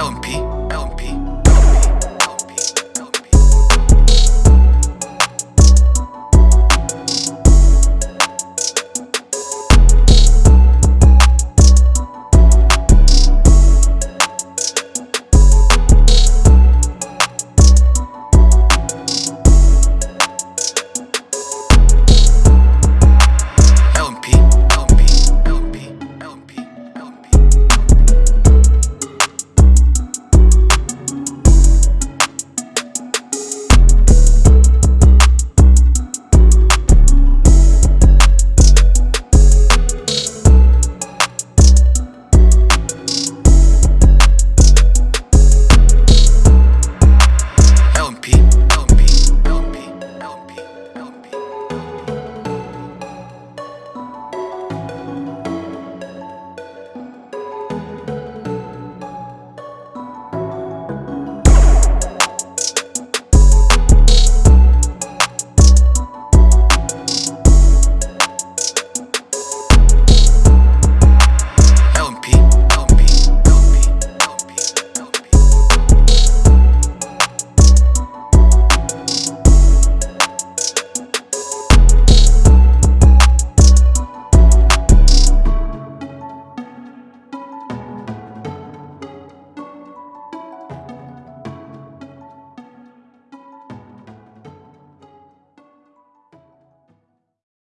LMP.